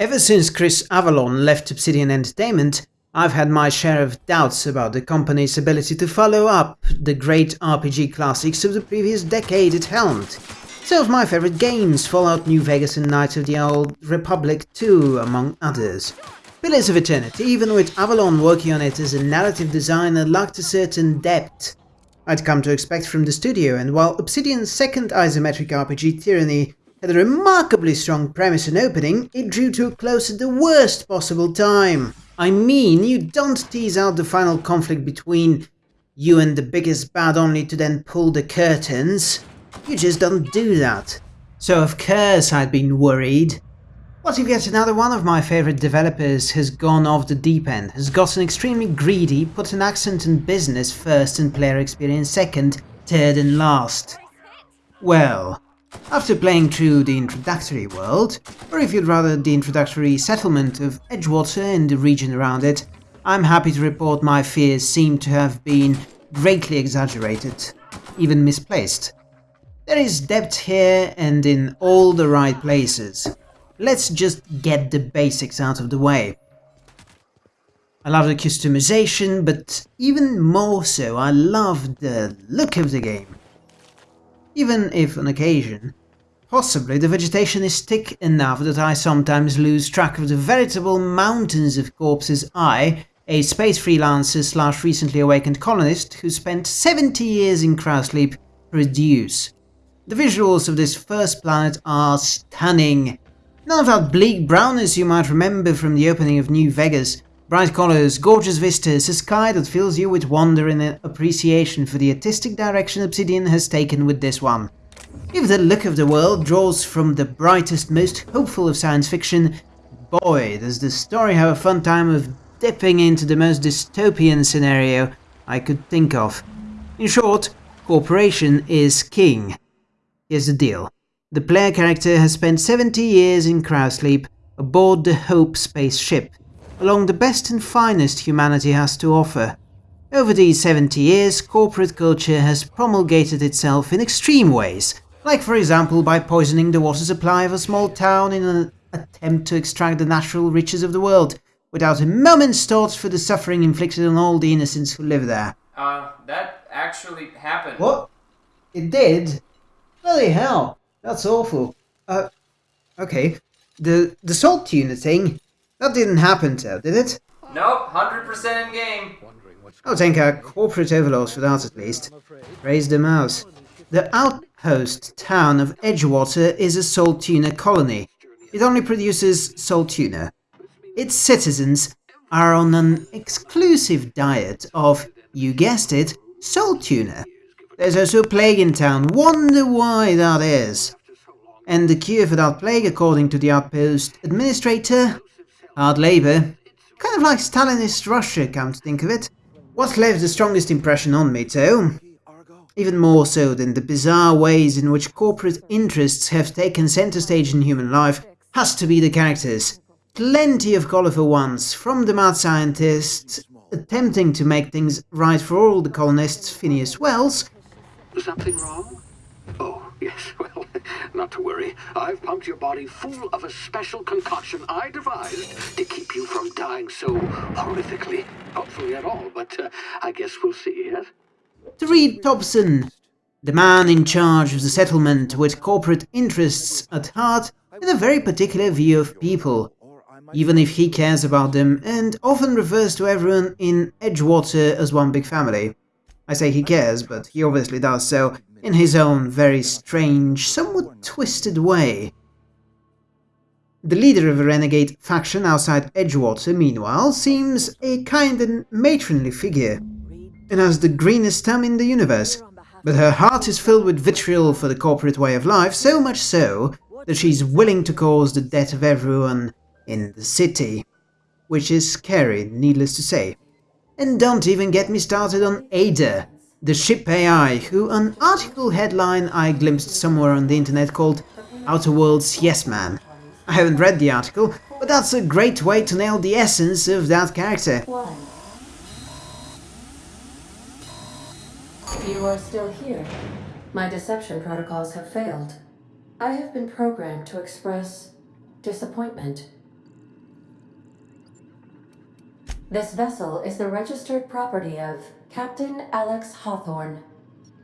Ever since Chris Avellone left Obsidian Entertainment, I've had my share of doubts about the company's ability to follow up the great RPG classics of the previous decade it helmed. Some of my favorite games, Fallout New Vegas and Knights of the Old Republic 2 among others. Pillars of Eternity, even with Avellone working on it as a narrative designer, lacked a certain depth I'd come to expect from the studio, and while Obsidian's second isometric RPG, Tyranny, had a remarkably strong premise and opening, it drew to a close at the worst possible time. I mean, you don't tease out the final conflict between you and the biggest bad only to then pull the curtains. You just don't do that. So of course I'd been worried. What if yet another one of my favorite developers has gone off the deep end, has gotten extremely greedy, put an accent on business first and player experience second, third and last? Well, after playing through the introductory world, or if you'd rather the introductory settlement of Edgewater and the region around it, I'm happy to report my fears seem to have been greatly exaggerated, even misplaced. There is depth here and in all the right places. Let's just get the basics out of the way. I love the customization, but even more so, I love the look of the game even if on occasion. Possibly the vegetation is thick enough that I sometimes lose track of the veritable mountains of corpses I, a space freelancer slash recently awakened colonist who spent 70 years in cryosleep, produce. The visuals of this first planet are stunning. None of that bleak brownness you might remember from the opening of New Vegas, Bright colors, gorgeous vistas, a sky that fills you with wonder and appreciation for the artistic direction Obsidian has taken with this one. If the look of the world draws from the brightest, most hopeful of science fiction, boy, does the story have a fun time of dipping into the most dystopian scenario I could think of. In short, cooperation is king. Here's the deal. The player character has spent 70 years in cryosleep aboard the Hope spaceship, along the best and finest humanity has to offer. Over these 70 years, corporate culture has promulgated itself in extreme ways, like for example by poisoning the water supply of a small town in an attempt to extract the natural riches of the world, without a moment's thought for the suffering inflicted on all the innocents who live there. Uh, that actually happened. What? It did? Bloody hell, that's awful. Uh, okay. The, the salt tuna thing, that didn't happen, though, did it? Nope, 100% in game. I'll take our corporate overlords for that at least. Raise the mouse. The outpost town of Edgewater is a salt tuna colony. It only produces salt tuna. Its citizens are on an exclusive diet of, you guessed it, salt tuna. There's also a plague in town, wonder why that is. And the cure for that plague, according to the outpost administrator, Hard labour. Kind of like Stalinist Russia, come to think of it. What left the strongest impression on me, too? Even more so than the bizarre ways in which corporate interests have taken center stage in human life, has to be the characters. Plenty of colourful ones, from the mad scientist attempting to make things right for all the colonists, Phineas Welles. Something wrong? Oh, yes, well, not to worry. I've pumped your body full of a special concoction I devised to keep you from dying so horrifically. Hopefully at all, but uh, I guess we'll see, yes? Reed Tobson, the man in charge of the settlement with corporate interests at heart and a very particular view of people, even if he cares about them and often refers to everyone in Edgewater as one big family. I say he cares, but he obviously does so in his own very strange, somewhat twisted way. The leader of a renegade faction outside Edgewater, meanwhile, seems a kind and matronly figure, and has the greenest thumb in the universe, but her heart is filled with vitriol for the corporate way of life, so much so that she's willing to cause the death of everyone in the city. Which is scary, needless to say. And don't even get me started on Ada, the ship AI, who an article headline I glimpsed somewhere on the internet called Outer Worlds Yes Man. I haven't read the article, but that's a great way to nail the essence of that character. You are still here. My deception protocols have failed. I have been programmed to express disappointment. This vessel is the registered property of Captain Alex Hawthorne.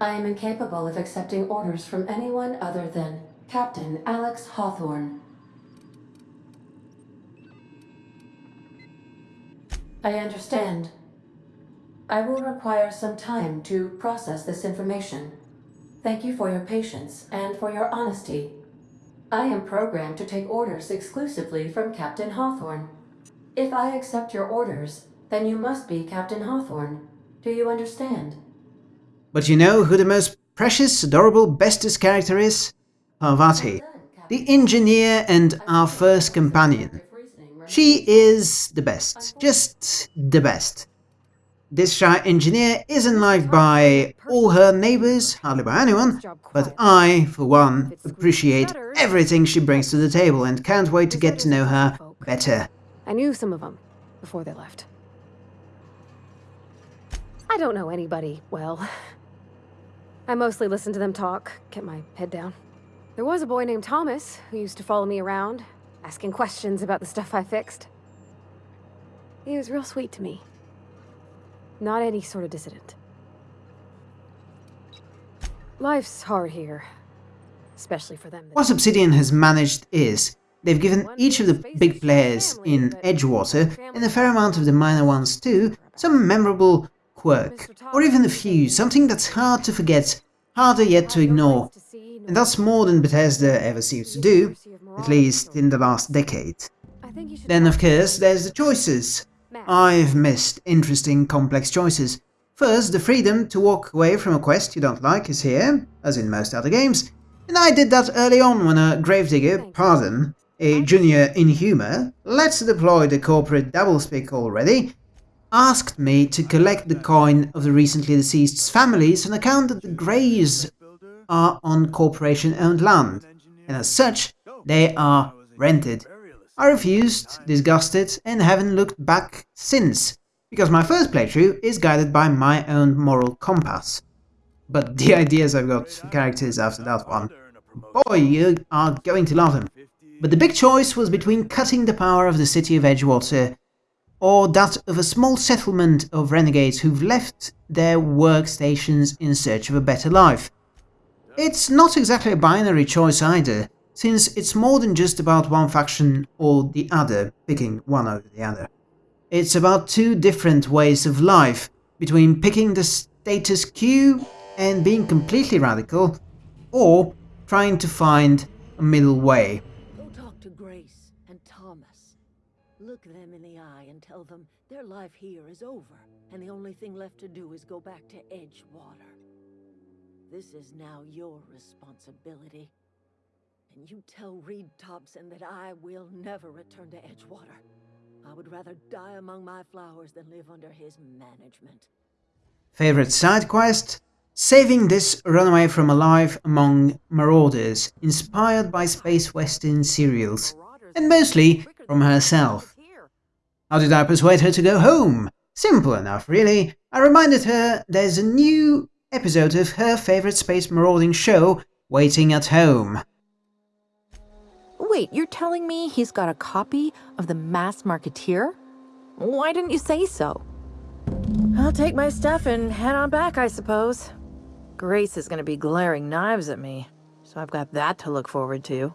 I am incapable of accepting orders from anyone other than Captain Alex Hawthorne. I understand. I will require some time to process this information. Thank you for your patience and for your honesty. I am programmed to take orders exclusively from Captain Hawthorne. If I accept your orders, then you must be Captain Hawthorne. Do you understand? But you know who the most precious, adorable, bestest character is? Parvati, the engineer and our first companion. She is the best, just the best. This shy engineer isn't liked by all her neighbors, hardly by anyone, but I, for one, appreciate everything she brings to the table and can't wait to get to know her better. I knew some of them before they left. I don't know anybody well. I mostly listen to them talk, get my head down. There was a boy named Thomas who used to follow me around, asking questions about the stuff I fixed. He was real sweet to me. Not any sort of dissident. Life's hard here. Especially for them. What Obsidian has managed is, they've given each of the big players in Edgewater, and a fair amount of the minor ones too, some memorable quirk, or even a few, something that's hard to forget, harder yet to ignore. And that's more than Bethesda ever seems to do, at least in the last decade. Then of course there's the choices. I've missed interesting complex choices. First, the freedom to walk away from a quest you don't like is here, as in most other games, and I did that early on when a gravedigger, pardon, a junior inhumer, let's deploy the corporate doublespeak already, asked me to collect the coin of the recently deceased's families on account that the graves are on corporation-owned land, and as such, they are rented. I refused, disgusted, and haven't looked back since, because my first playthrough is guided by my own moral compass. But the ideas I've got for characters after that one, boy, you are going to love them. But the big choice was between cutting the power of the city of Edgewater or that of a small settlement of renegades who've left their workstations in search of a better life. It's not exactly a binary choice either, since it's more than just about one faction or the other, picking one over the other. It's about two different ways of life, between picking the status quo and being completely radical, or trying to find a middle way. Go talk to Grace and Thomas. Look them tell them their life here is over, and the only thing left to do is go back to Edgewater. This is now your responsibility. And you tell Reed Tobson that I will never return to Edgewater. I would rather die among my flowers than live under his management. Favorite side quest? Saving this runaway from alive among marauders, inspired by space western serials, and mostly from herself. How did I persuade her to go home? Simple enough, really. I reminded her there's a new episode of her favorite space marauding show waiting at home. Wait, you're telling me he's got a copy of the Mass Marketeer? Why didn't you say so? I'll take my stuff and head on back, I suppose. Grace is gonna be glaring knives at me, so I've got that to look forward to.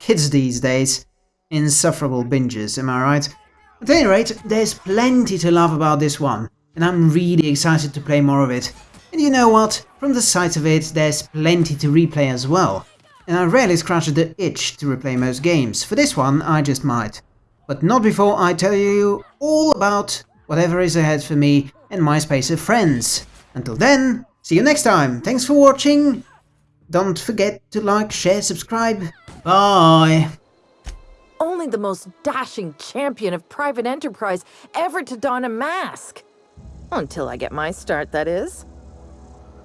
Kids these days. Insufferable binges, am I right? At any rate, there's plenty to love about this one, and I'm really excited to play more of it. And you know what? From the sight of it, there's plenty to replay as well. And I rarely scratch the itch to replay most games. For this one, I just might. But not before I tell you all about whatever is ahead for me and my space of friends. Until then, see you next time. Thanks for watching. Don't forget to like, share, subscribe. Bye. Only the most dashing champion of private enterprise ever to don a mask. Until I get my start, that is.